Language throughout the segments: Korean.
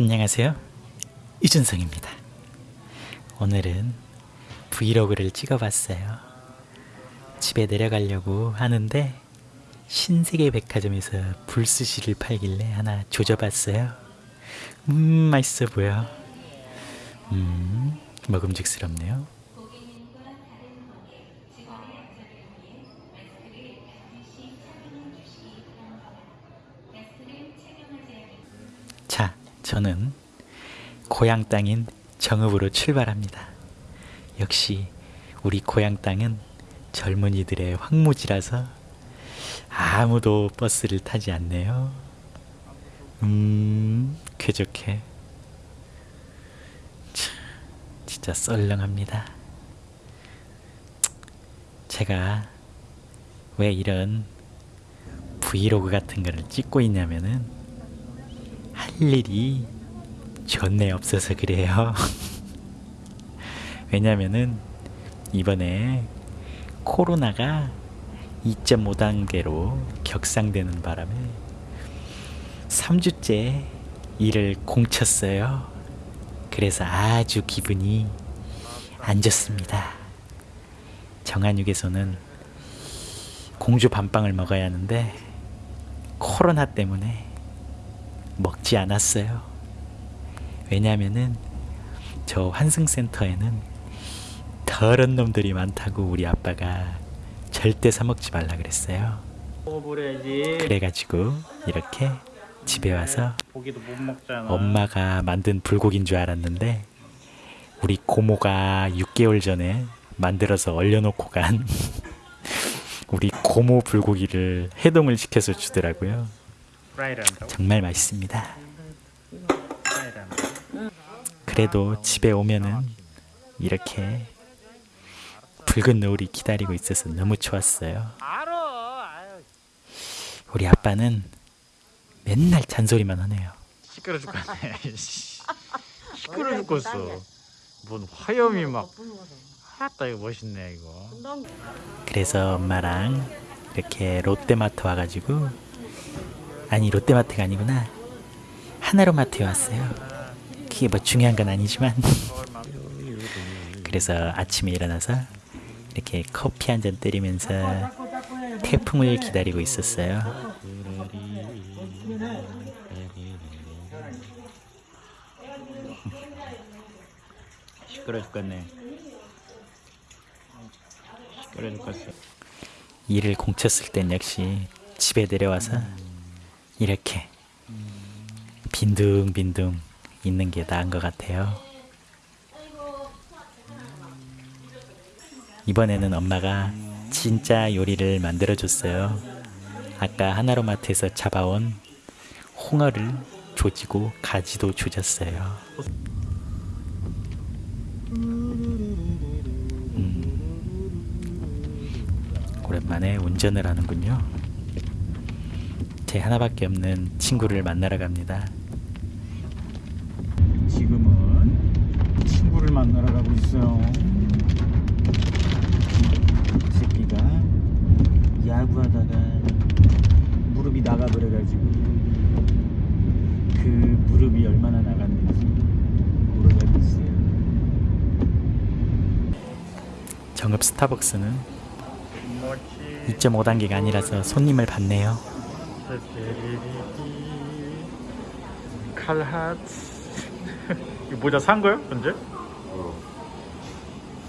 안녕하세요. 이준성입니다. 오늘은 브이로그를 찍어봤어요. 집에 내려가려고 하는데 신세계 백화점에서 불스시를 팔길래 하나 조져봤어요. 음, 맛있어 보여. 음, 먹음직스럽네요. 저는 고향 땅인 정읍으로 출발합니다. 역시 우리 고향 땅은 젊은이들의 황무지라서 아무도 버스를 타지 않네요. 음, 쾌적해. 참, 진짜 썰렁합니다. 제가 왜 이런 브이로그 같은 거를 찍고 있냐면은 할 일이 존내 없어서 그래요. 왜냐면은 이번에 코로나가 2.5단계로 격상되는 바람에 3주째 일을 공쳤어요. 그래서 아주 기분이 안 좋습니다. 정한육에서는 공주 밤빵을 먹어야 하는데 코로나 때문에 먹지 않았어요. 왜냐면은 저 환승센터에는 더러운 놈들이 많다고 우리 아빠가 절대 사 먹지 말라 그랬어요. 그래가지고 이렇게 집에 와서. 엄마가 만든 불고기인 줄 알았는데 우리 고모가 6개월 전에 만들어서 얼려놓고 간 우리 고모 불고기를 해동을 시켜서 주더라고요. 프라이를 한다고? 정말 맛있습니다. 프라이를 한다고? 그래도 집에 오면은 이렇게 붉은 노을이 기다리고 있어서 너무 좋았어요. 우리 아빠는 맨날 잔소리만 하네요. 시끄러 죽겠네. 씨. 시끄러 죽겠어. 뭔 화염이 막. 아따 이거 멋있네 이거. 그래서 엄마랑 이렇게 롯데마트 와가지고 아니 롯데마트가 아니구나 하나로마트에 왔어요. 그게 뭐 중요한 건 아니지만 그래서 아침에 일어나서 이렇게 커피 한 잔 때리면서 태풍을 기다리고 있었어요. 시끄러 죽겠네. 시끄러 죽겠어. 일을 공쳤을 땐 역시 집에 내려와서 이렇게 빈둥빈둥 있는 게 나은 것 같아요. 이번에는 엄마가 진짜 요리를 만들어 줬어요. 아까 하나로마트에서 잡아온 홍어를 조지고 가지도 조졌어요. 음, 오랜만에 운전을 하는군요. 제 하나밖에 없는 친구를 만나러 갑니다. 지금은 친구를 만나러 가고 있어요. 이 새끼가 야구하다가 무릎이 나가버려가지고 그 무릎이 얼마나 나갔는지 가고 있어요. 정읍 스타벅스는 2.5단계가 아니라서 손님을 받네요. 칼핫 이 모자 산 거요? 현재?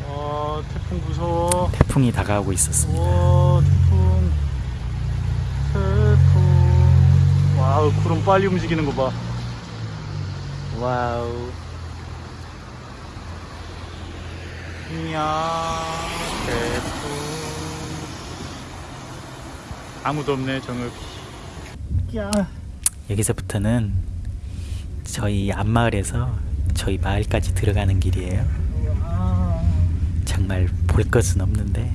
어. 태풍 무서워. 태풍이 다가오고 있었습니다. 와 태풍 태풍 wow 구름 빨리 움직이는 거 봐. Wow. 이야 태풍. 아무도 없네 정읍. 야. 여기서부터는 저희 앞마을에서 저희 마을까지 들어가는 길이에요. 정말 볼 것은 없는데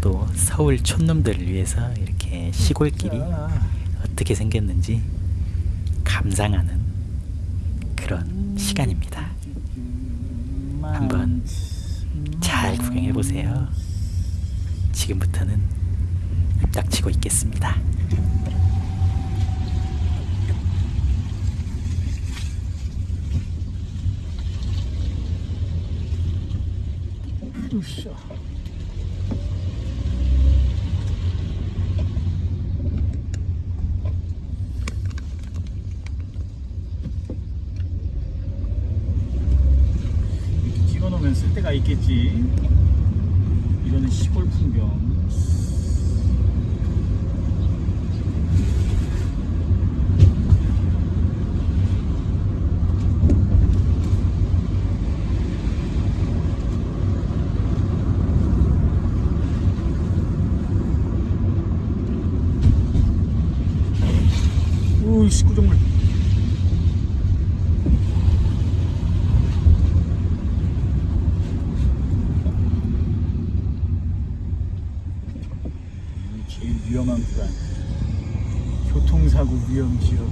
또 서울 촌놈들을 위해서 이렇게 시골길이 어떻게 생겼는지 감상하는 그런 시간입니다. 한번 잘 구경해 보세요. 지금부터는 입 닥치고 있겠습니다. 으쌰. 이렇게 찍어놓으면 쓸 데가 있겠지. 이거는 시골 풍경. 오, 식구정물. 여기 제일 위험한 구간. 교통사고 위험 지역.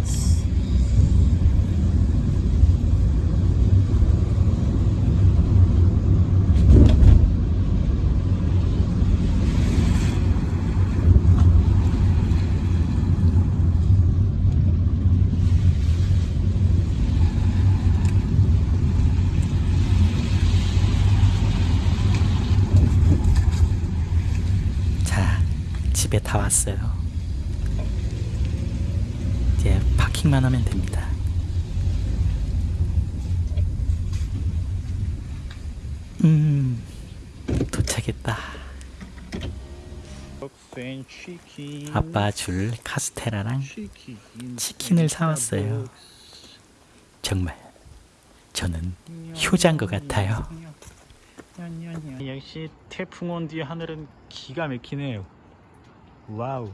자, 집에 다 왔어요. 이제 파킹만 하면 됩니다. 음, 도착했다. 아빠 줄 카스테라랑 치킨을 사왔어요. 정말 저는 효자인 것 같아요. 역시 태풍 온 뒤 하늘은 기가 막히네요. Wow.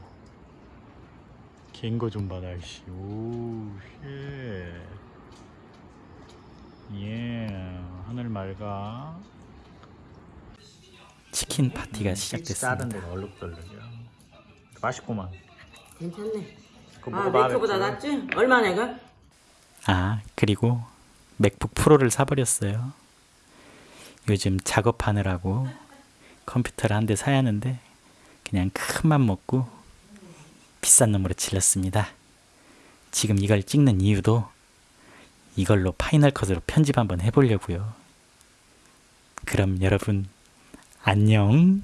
갠거 좀 봐라, 씨. 오, shit. 예, 하늘 맑아. 치킨 파티가 시작됐습니다. 데가 얼룩덜룩이야. 맛있구만. 괜찮네. 그거 아, 맥주보다 맥주. 낫지? 얼마 내가? 아, 그리고 MacBook Pro를 사버렸어요. 요즘 작업하느라고 컴퓨터를 한 대 사야 하는데 그냥 큰 맘 먹고 비싼 놈으로 질렀습니다. 지금 이걸 찍는 이유도 이걸로 Final Cut으로 편집 한번 해보려고요. 그럼 여러분 안녕.